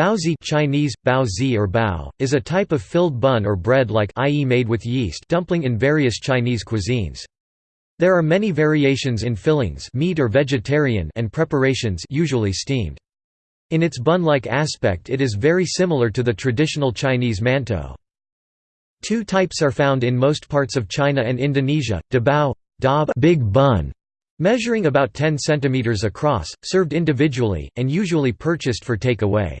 Baozi Chinese, baozi or bao, is a type of filled bun or bread-like i.e. made with yeast dumpling in various Chinese cuisines. There are many variations in fillings meat or vegetarian and preparations usually steamed. In its bun-like aspect it is very similar to the traditional Chinese mantou. Two types are found in most parts of China and Indonesia, dabao big bun, measuring about 10 cm across, served individually, and usually purchased for take-away.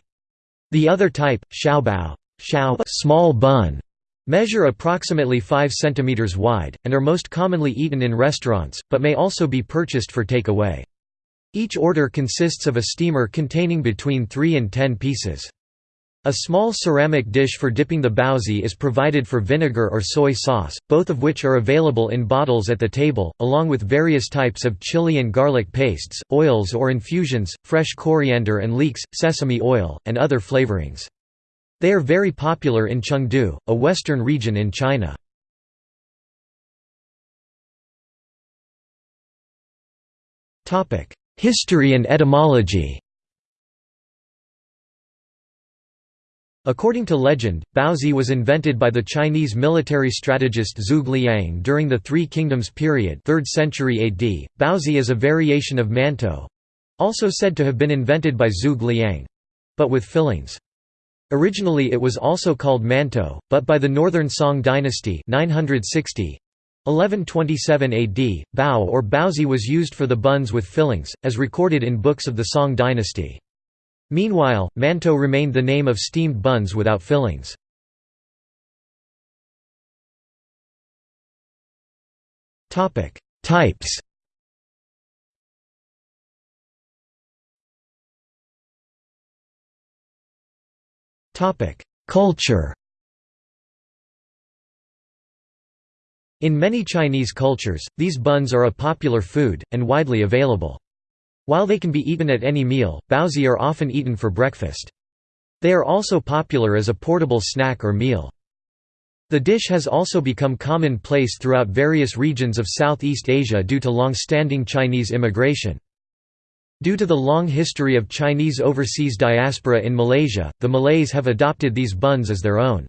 The other type, xiaobao small bun, measure approximately 5 cm wide, and are most commonly eaten in restaurants, but may also be purchased for takeaway. Each order consists of a steamer containing between 3 and 10 pieces. A small ceramic dish for dipping the baozi is provided for vinegar or soy sauce, both of which are available in bottles at the table, along with various types of chili and garlic pastes, oils or infusions, fresh coriander and leeks, sesame oil, and other flavorings. They are very popular in Chengdu, a western region in China. History and etymology According to legend, baozi was invented by the Chinese military strategist Zhuge Liang during the Three Kingdoms period 3rd century AD. Baozi is a variation of mantou also said to have been invented by Zhuge Liang but with fillings. Originally it was also called mantou, but by the Northern Song dynasty 960, 1127 AD, bao or baozi was used for the buns with fillings, as recorded in books of the Song dynasty. Meanwhile, mantou remained the name of steamed buns without fillings. Types Culture In many Chinese cultures, these buns are a popular food, and widely available. While they can be eaten at any meal, baozi are often eaten for breakfast. They are also popular as a portable snack or meal. The dish has also become commonplace throughout various regions of Southeast Asia due to long-standing Chinese immigration. Due to the long history of Chinese overseas diaspora in Malaysia, the Malays have adopted these buns as their own.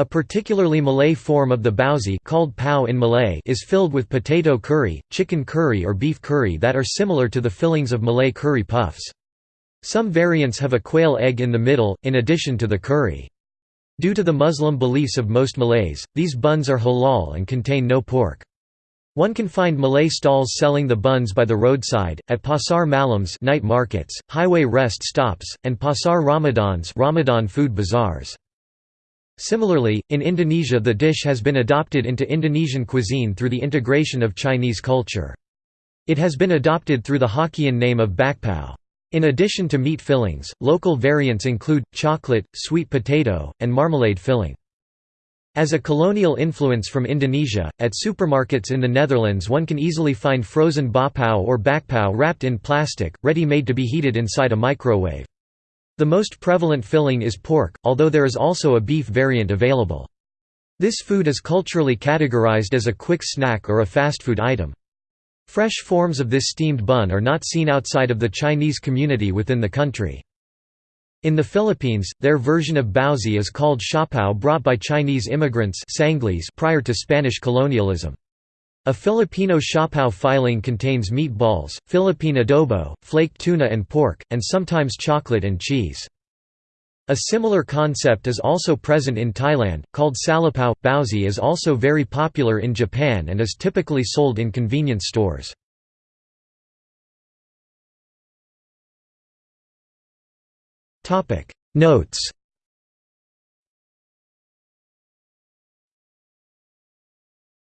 A particularly Malay form of the baozi called pao in Malay is filled with potato curry, chicken curry or beef curry that are similar to the fillings of Malay curry puffs. Some variants have a quail egg in the middle, in addition to the curry. Due to the Muslim beliefs of most Malays, these buns are halal and contain no pork. One can find Malay stalls selling the buns by the roadside, at pasar malams night markets, highway rest stops, and pasar ramadans Ramadan food bazaars. Similarly, in Indonesia the dish has been adopted into Indonesian cuisine through the integration of Chinese culture. It has been adopted through the Hokkien name of bakpao. In addition to meat fillings, local variants include, chocolate, sweet potato, and marmalade filling. As a colonial influence from Indonesia, at supermarkets in the Netherlands one can easily find frozen bapao or bakpao wrapped in plastic, ready-made to be heated inside a microwave. The most prevalent filling is pork, although there is also a beef variant available. This food is culturally categorized as a quick snack or a fast food item. Fresh forms of this steamed bun are not seen outside of the Chinese community within the country. In the Philippines, their version of baozi is called siopao brought by Chinese immigrants prior to Spanish colonialism. A Filipino siopao filing contains meatballs, Philippine adobo, flaked tuna and pork, and sometimes chocolate and cheese. A similar concept is also present in Thailand, called salapao. Baozi is also very popular in Japan and is typically sold in convenience stores. Notes